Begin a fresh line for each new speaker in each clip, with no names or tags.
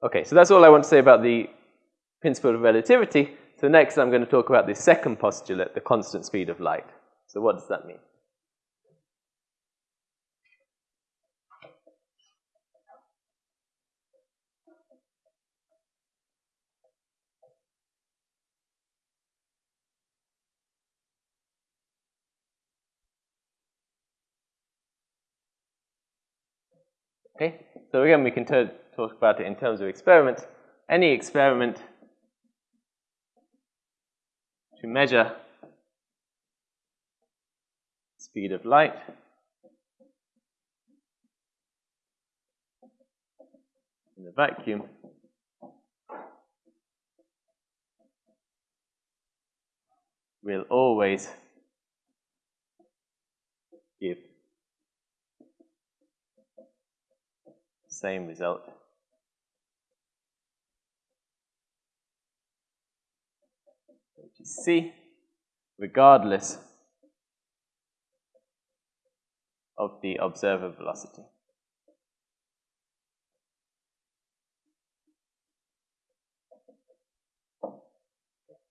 Okay, so that's all I want to say about the principle of relativity. So next I'm going to talk about the second postulate, the constant speed of light. So what does that mean? Okay, so again, we can talk about it in terms of experiments. Any experiment to measure speed of light in the vacuum will always give same result. Which is C, regardless of the observer velocity.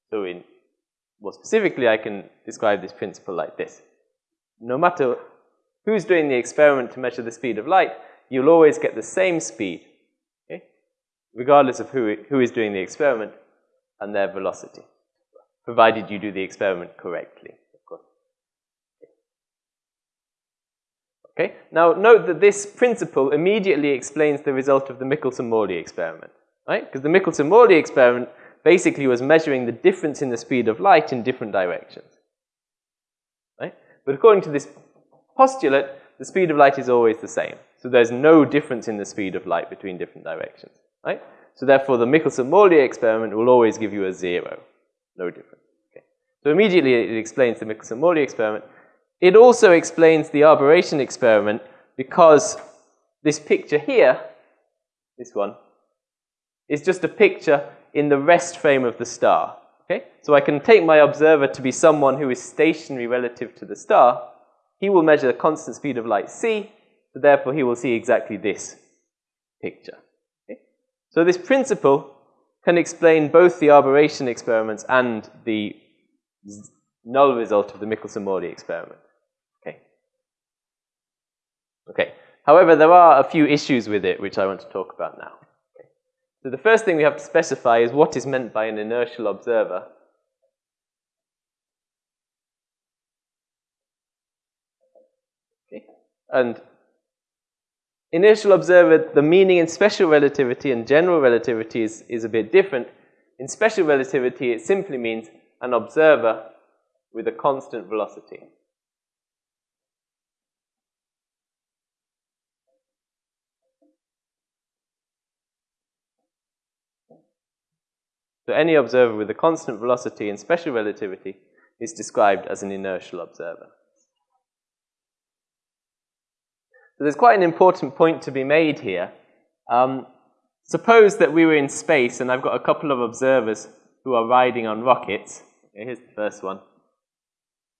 So in more specifically, I can describe this principle like this. No matter who's doing the experiment to measure the speed of light, you'll always get the same speed, okay? regardless of who, who is doing the experiment and their velocity, provided you do the experiment correctly, of course. Okay, now note that this principle immediately explains the result of the Michelson-Morley experiment, right? Because the Michelson-Morley experiment basically was measuring the difference in the speed of light in different directions, right? But according to this postulate, the speed of light is always the same. So there's no difference in the speed of light between different directions, right? So therefore, the Michelson-Morley experiment will always give you a zero. No difference. Okay. So immediately it explains the Michelson-Morley experiment. It also explains the aberration experiment because this picture here, this one, is just a picture in the rest frame of the star. Okay? So I can take my observer to be someone who is stationary relative to the star. He will measure the constant speed of light c, so therefore, he will see exactly this picture. Okay? So this principle can explain both the aberration experiments and the null result of the Michelson-Morley experiment. Okay. Okay. However, there are a few issues with it which I want to talk about now. Okay. So the first thing we have to specify is what is meant by an inertial observer. Okay. And Inertial observer, the meaning in special relativity and general relativity is, is a bit different. In special relativity, it simply means an observer with a constant velocity. So any observer with a constant velocity in special relativity is described as an inertial observer. So there's quite an important point to be made here. Um, suppose that we were in space and I've got a couple of observers who are riding on rockets. Here's the first one.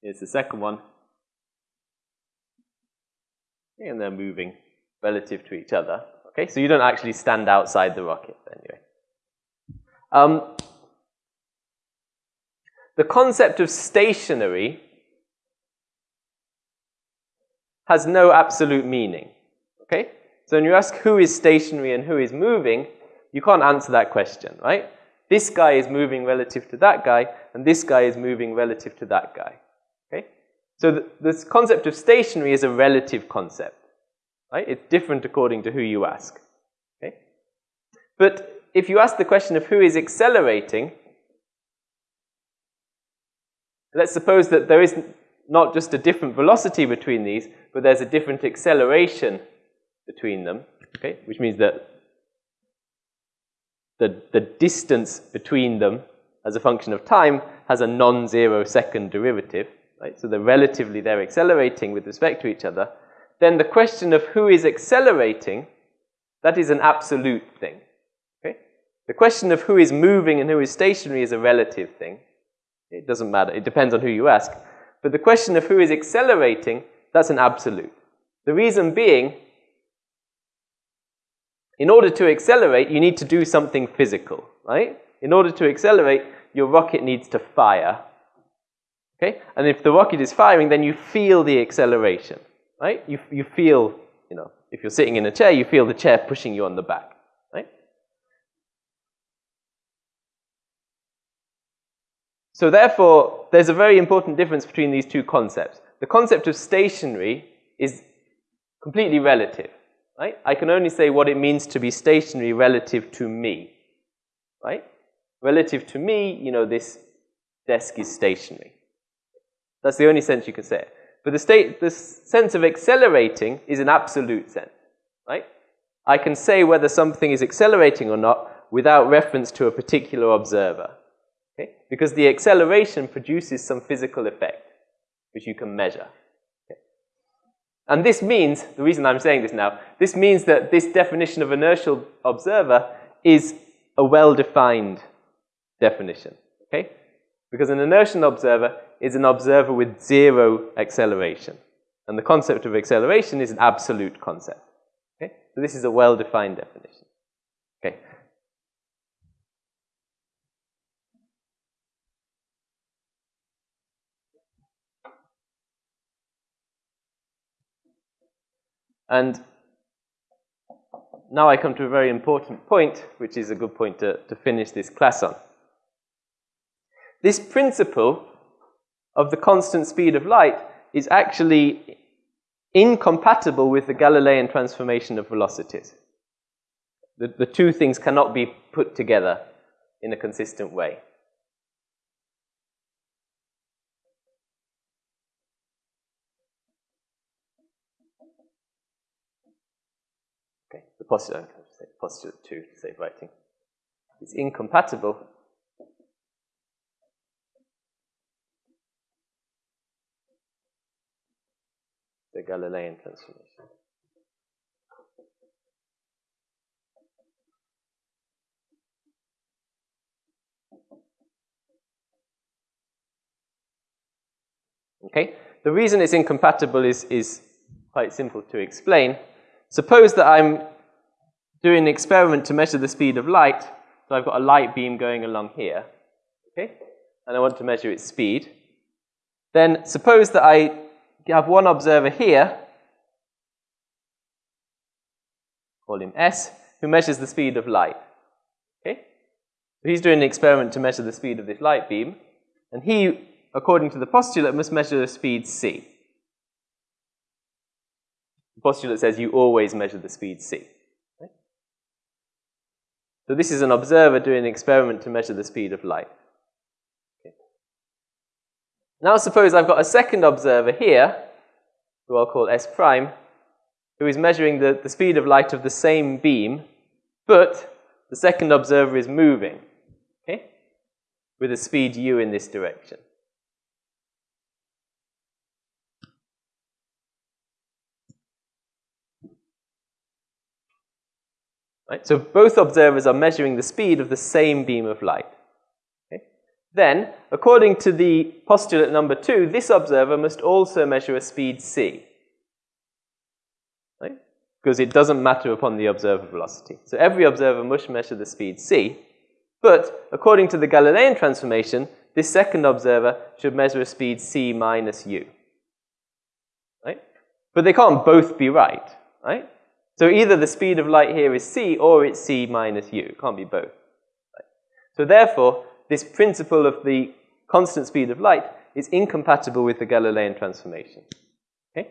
Here's the second one. And they're moving relative to each other. Okay, so you don't actually stand outside the rocket anyway. Um, the concept of stationary has no absolute meaning. Okay? So when you ask who is stationary and who is moving, you can't answer that question, right? This guy is moving relative to that guy, and this guy is moving relative to that guy. Okay? So th this concept of stationary is a relative concept. Right? It's different according to who you ask. Okay? But if you ask the question of who is accelerating, let's suppose that there is not just a different velocity between these, but there's a different acceleration between them, okay? Which means that the, the distance between them as a function of time has a non-zero second derivative, right? So they're relatively, they're accelerating with respect to each other. Then the question of who is accelerating, that is an absolute thing, okay? The question of who is moving and who is stationary is a relative thing. It doesn't matter. It depends on who you ask. But the question of who is accelerating, that's an absolute. The reason being in order to accelerate, you need to do something physical, right? In order to accelerate, your rocket needs to fire. Okay? And if the rocket is firing, then you feel the acceleration, right? You, you feel, you know, if you're sitting in a chair, you feel the chair pushing you on the back, right? So therefore, there's a very important difference between these two concepts. The concept of stationary is completely relative, right? I can only say what it means to be stationary relative to me, right? Relative to me, you know, this desk is stationary. That's the only sense you can say it. But the, state, the sense of accelerating is an absolute sense, right? I can say whether something is accelerating or not without reference to a particular observer? Because the acceleration produces some physical effect, which you can measure. Okay? And this means, the reason I'm saying this now, this means that this definition of inertial observer is a well-defined definition, okay? Because an inertial observer is an observer with zero acceleration. And the concept of acceleration is an absolute concept. Okay? So this is a well-defined definition. Okay. And now I come to a very important point, which is a good point to, to finish this class on. This principle of the constant speed of light is actually incompatible with the Galilean transformation of velocities. The, the two things cannot be put together in a consistent way. Okay, the postulate, postulate two to save writing, is incompatible the Galilean transformation. Okay? The reason it's incompatible is, is quite simple to explain. Suppose that I'm doing an experiment to measure the speed of light. So I've got a light beam going along here. Okay? And I want to measure its speed. Then suppose that I have one observer here, call him S, who measures the speed of light. Okay? So he's doing an experiment to measure the speed of this light beam, and he, according to the postulate, must measure the speed c. The postulate says you always measure the speed c. Okay? So this is an observer doing an experiment to measure the speed of light. Now suppose I've got a second observer here, who I'll call S prime, who is measuring the, the speed of light of the same beam, but the second observer is moving, okay, with a speed u in this direction. Right? So both observers are measuring the speed of the same beam of light. Then, according to the postulate number two, this observer must also measure a speed c. Because it doesn't matter upon the observer velocity. So every observer must measure the speed c. But according to the Galilean transformation, this second observer should measure a speed c minus u. Right? But they can't both be right. Right? So either the speed of light here is c or it's c minus u. It can't be both. So therefore, this principle of the constant speed of light is incompatible with the Galilean transformation. Okay?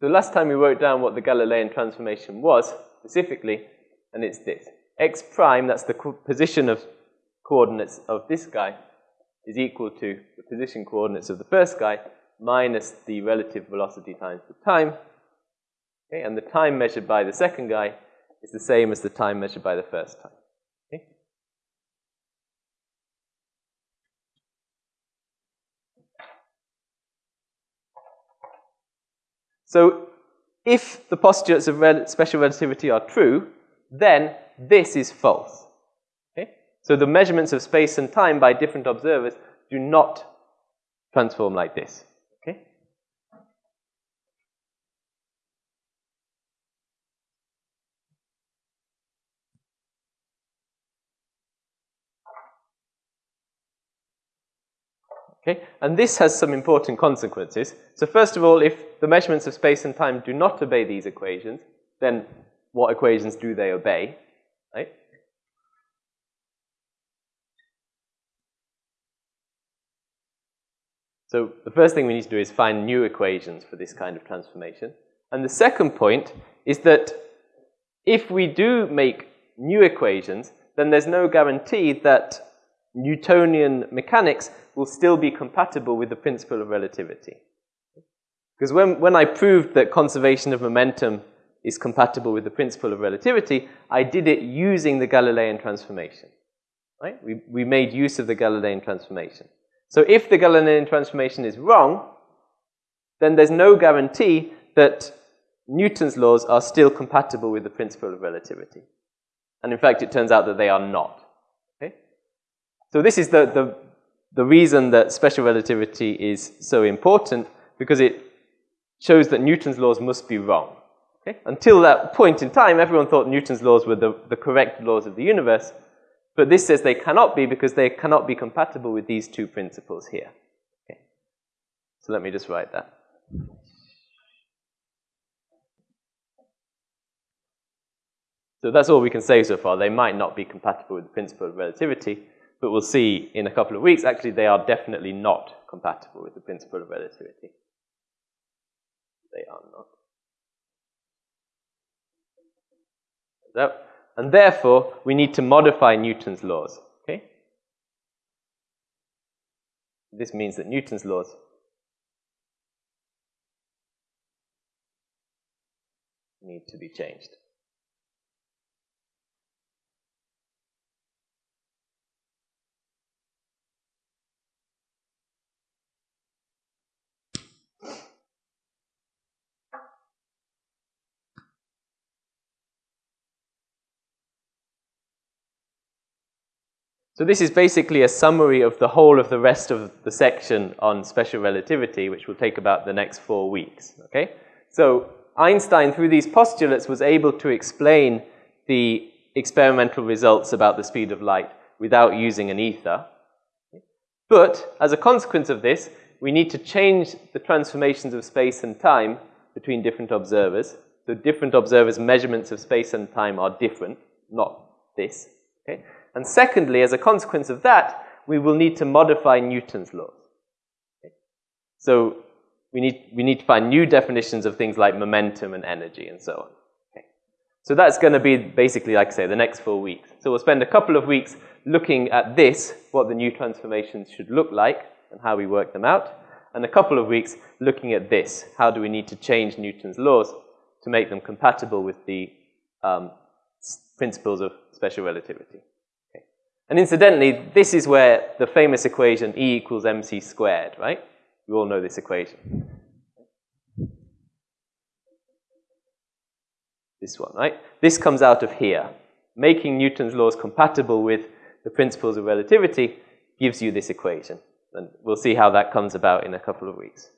The last time we wrote down what the Galilean transformation was, specifically, and it's this. x prime, that's the position of coordinates of this guy, is equal to the position coordinates of the first guy minus the relative velocity times the time, Okay, and the time measured by the second guy is the same as the time measured by the first time. So if the postulates of special relativity are true, then this is false. So the measurements of space and time by different observers do not transform like this. Okay? Okay, and this has some important consequences. So first of all, if the measurements of space and time do not obey these equations, then what equations do they obey, right? So the first thing we need to do is find new equations for this kind of transformation. And the second point is that if we do make new equations, then there's no guarantee that Newtonian mechanics will still be compatible with the principle of relativity. Because when, when I proved that conservation of momentum is compatible with the principle of relativity, I did it using the Galilean transformation. Right? We, we made use of the Galilean transformation. So if the Galilean transformation is wrong, then there's no guarantee that Newton's laws are still compatible with the principle of relativity. And in fact, it turns out that they are not. Okay? So this is the, the, the reason that special relativity is so important, because it shows that Newton's laws must be wrong. Okay? Until that point in time, everyone thought Newton's laws were the, the correct laws of the universe, but this says they cannot be because they cannot be compatible with these two principles here. Okay. So let me just write that. So that's all we can say so far. They might not be compatible with the principle of relativity, but we'll see in a couple of weeks, actually, they are definitely not compatible with the principle of relativity. They are not. So, and therefore, we need to modify Newton's laws. Okay? This means that Newton's laws need to be changed. So this is basically a summary of the whole of the rest of the section on special relativity, which will take about the next four weeks, okay? So Einstein, through these postulates, was able to explain the experimental results about the speed of light without using an ether. But as a consequence of this, we need to change the transformations of space and time between different observers. So different observers' measurements of space and time are different, not this, okay? And secondly, as a consequence of that, we will need to modify Newton's laws. Okay? So we need, we need to find new definitions of things like momentum and energy and so on. Okay? So that's going to be basically, like I say, the next four weeks. So we'll spend a couple of weeks looking at this, what the new transformations should look like and how we work them out, and a couple of weeks looking at this, how do we need to change Newton's laws to make them compatible with the um, principles of special relativity. And incidentally, this is where the famous equation E equals mc squared, right? You all know this equation. This one, right? This comes out of here. Making Newton's laws compatible with the principles of relativity gives you this equation. And we'll see how that comes about in a couple of weeks.